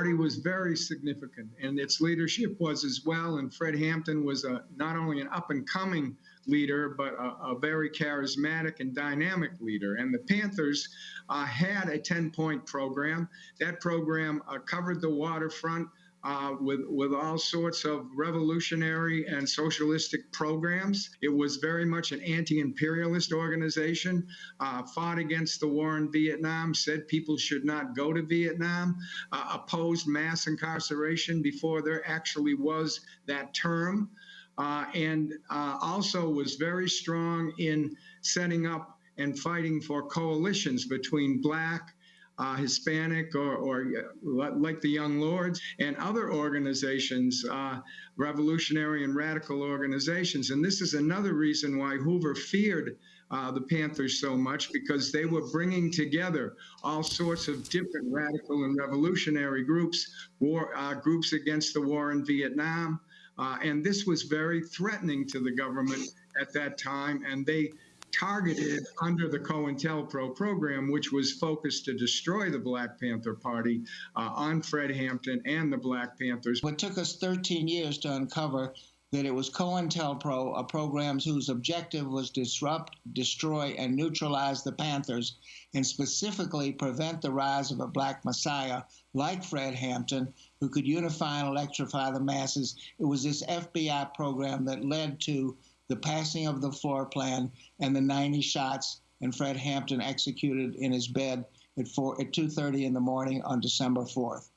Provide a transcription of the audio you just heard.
party was very significant, and its leadership was as well. And Fred Hampton was a, not only an up and coming leader, but a, a, very charismatic and dynamic leader. And the Panthers uh, had a 10 point program. That program uh, covered the waterfront. Uh, with with all sorts of revolutionary and socialistic programs. It was very much an anti-imperialist organization. Uh, fought against the war in Vietnam. Said people should not go to Vietnam. Uh, opposed mass incarceration before there actually was that term. Uh, and uh, also was very strong in setting up and fighting for coalitions between black, uh, Hispanic, or, or uh, like the Young Lords, and other organizations, uh, revolutionary and radical organizations. And this is another reason why Hoover feared uh, the Panthers so much because they were bringing together all sorts of different radical and revolutionary groups, war uh, groups against the war in Vietnam, uh, and this was very threatening to the government at that time, and they targeted under the COINTELPRO program, which was focused to destroy the Black Panther Party uh, on Fred Hampton and the Black Panthers. It took us 13 years to uncover that it was COINTELPRO, a program whose objective was disrupt, destroy, and neutralize the Panthers, and specifically prevent the rise of a black messiah like Fred Hampton, who could unify and electrify the masses. It was this FBI program that led to the passing of the floor plan and the 90 shots and Fred Hampton executed in his bed at, 4, at 2.30 in the morning on December 4th.